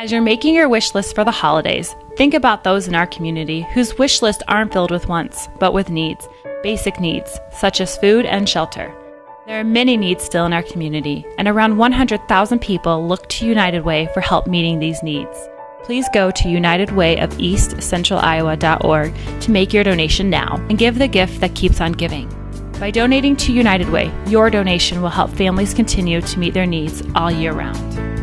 As you're making your wish list for the holidays, think about those in our community whose wish lists aren't filled with wants, but with needs, basic needs, such as food and shelter. There are many needs still in our community, and around 100,000 people look to United Way for help meeting these needs. Please go to unitedwayofeastcentraliowa.org to make your donation now and give the gift that keeps on giving. By donating to United Way, your donation will help families continue to meet their needs all year round.